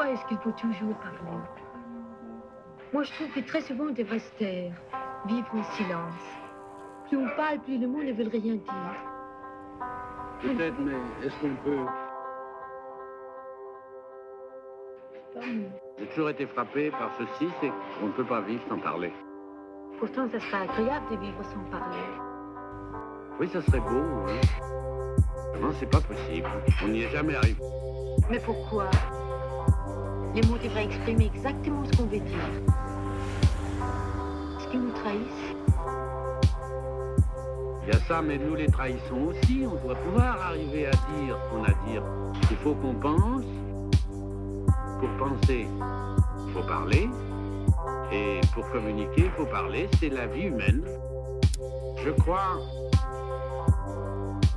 Pourquoi est-ce qu'il faut toujours parler? Moi, je trouve que très souvent, on devrait se taire, vivre en silence. Plus on parle, plus le monde ne veut rien dire. Peut-être, mais est-ce qu'on peut... J'ai toujours été frappé par ceci, c'est qu'on ne peut pas vivre sans parler. Pourtant, ça serait agréable de vivre sans parler. Oui, ça serait beau, hein. Non, c'est pas possible. On n'y est jamais arrivé. Mais pourquoi? Les mots devraient exprimer exactement ce qu'on veut dire. Ce qui nous trahissent? Il y a ça, mais nous les trahissons aussi. On doit pouvoir arriver à dire ce qu'on a à dire. Il faut qu'on pense. Pour penser, il faut parler. Et pour communiquer, il faut parler. C'est la vie humaine. Je crois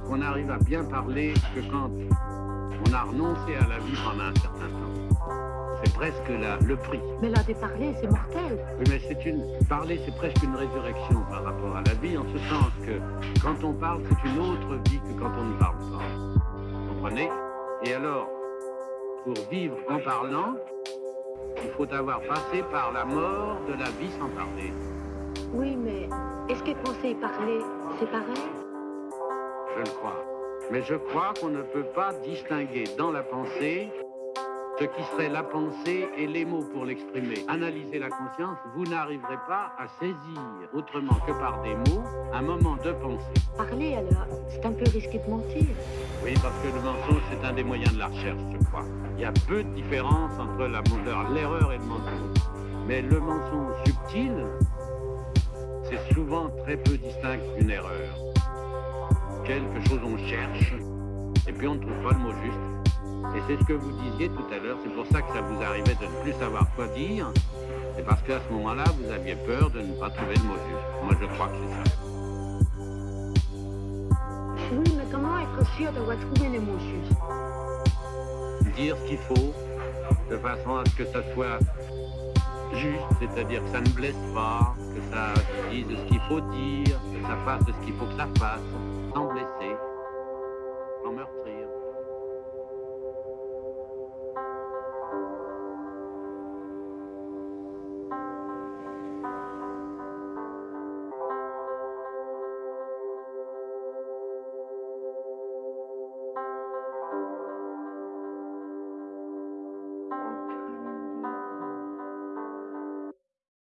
qu'on arrive à bien parler que quand on a renoncé à la vie pendant un certain temps. C'est presque la- le prix. Mais là, de parler, c'est mortel. Oui, mais c'est une. Parler, c'est presque une résurrection par rapport à la vie, en ce sens que quand on parle, c'est une autre vie que quand on ne parle pas. Vous comprenez? Et alors, pour vivre en parlant, il faut avoir passé par la mort de la vie sans parler. Oui, mais est-ce que penser et parler, c'est pareil? Je le crois. Mais je crois qu'on ne peut pas distinguer dans la pensée ce qui serait la pensée et les mots pour l'exprimer. Analyser la conscience, vous n'arriverez pas à saisir autrement que par des mots un moment de pensée. Parler, alors, c'est un peu risqué de mentir. Oui, parce que le mensonge, c'est un des moyens de la recherche, je crois. Il y a peu de différence entre la l'erreur et le mensonge. Mais le mensonge subtil, c'est souvent très peu distinct d'une erreur. Quelque chose on cherche, et puis on ne trouve pas le mot juste. Et c'est ce que vous disiez tout à l'heure, c'est pour ça que ça vous arrivait de ne plus savoir quoi dire. C'est parce qu'à ce moment-là, vous aviez peur de ne pas trouver le mot juste. Moi, je crois que c'est ça. Oui, mais comment être sûr d'avoir trouvé les mots justes? Dire ce qu'il faut, de façon à ce que ça soit juste, c'est-à-dire que ça ne blesse pas, que ça dise ce qu'il faut dire, que ça fasse ce qu'il faut que ça fasse sans blesser, sans meurtrir.